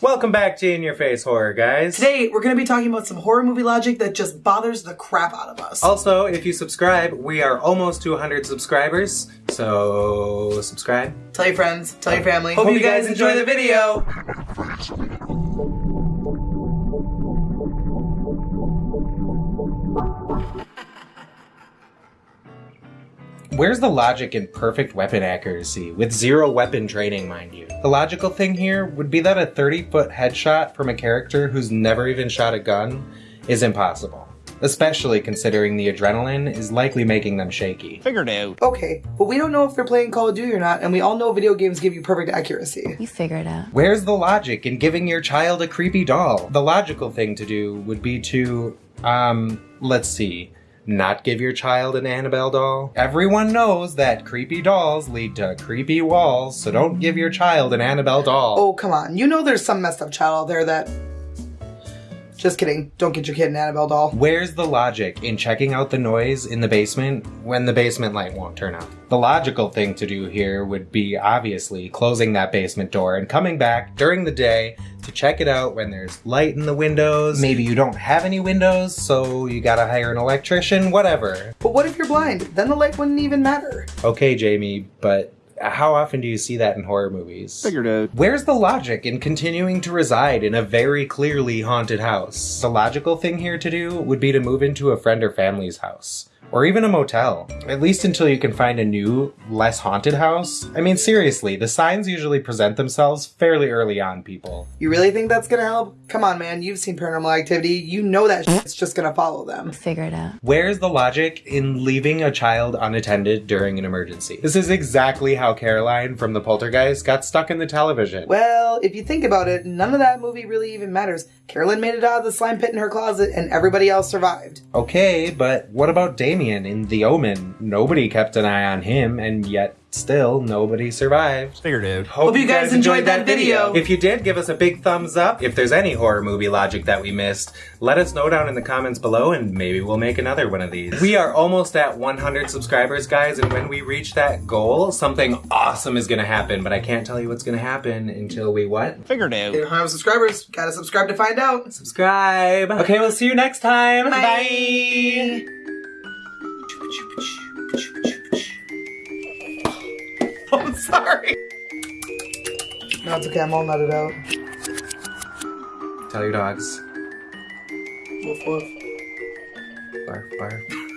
Welcome back to In Your Face Horror, guys. Today, we're going to be talking about some horror movie logic that just bothers the crap out of us. Also, if you subscribe, we are almost to 100 subscribers, so subscribe. Tell your friends, tell your family. Hope you guys enjoy the video. Where's the logic in perfect weapon accuracy, with zero weapon training, mind you? The logical thing here would be that a 30 foot headshot from a character who's never even shot a gun is impossible. Especially considering the adrenaline is likely making them shaky. Figured out. Okay, but we don't know if they're playing Call of Duty or not, and we all know video games give you perfect accuracy. You figure it out. Where's the logic in giving your child a creepy doll? The logical thing to do would be to, um, let's see, not give your child an Annabelle doll. Everyone knows that creepy dolls lead to creepy walls, so don't give your child an Annabelle doll. Oh, come on. You know there's some messed up child out there that. Just kidding. Don't get your kid an Annabelle doll. Where's the logic in checking out the noise in the basement when the basement light won't turn on? The logical thing to do here would be obviously closing that basement door and coming back during the day to check it out when there's light in the windows. Maybe you don't have any windows, so you gotta hire an electrician, whatever. But what if you're blind? Then the light wouldn't even matter. Okay, Jamie, but how often do you see that in horror movies? Figured out. Where's the logic in continuing to reside in a very clearly haunted house? The logical thing here to do would be to move into a friend or family's house. Or even a motel. At least until you can find a new, less haunted house. I mean, seriously, the signs usually present themselves fairly early on, people. You really think that's gonna help? Come on, man. You've seen paranormal activity. You know that shit's just gonna follow them. Figure it out. Where's the logic in leaving a child unattended during an emergency? This is exactly how Carol Anne from the Poltergeist got stuck in the television. Well, if you think about it, none of that movie really even matters. Carol Anne made it out of the slime pit in her closet, and everybody else survived. Okay, but what about Damien in The Omen? Nobody kept an eye on him, and yet still nobody survived. Figured out. Hope you guys enjoyed that video. If you did, give us a big thumbs up. If there's any horror movie logic that we missed, let us know down in the comments below and maybe we'll make another one of these. We are almost at 100 subscribers, guys, and when we reach that goal, something awesome is gonna happen, but I can't tell you what's gonna happen until we what? Figured If you don't have subscribers, gotta subscribe to find out. Subscribe. Okay, we'll see you next time. Bye. I'm sorry. No, it's okay. I'm all nutted out. Tell your dogs. Woof woof. Barf, barf.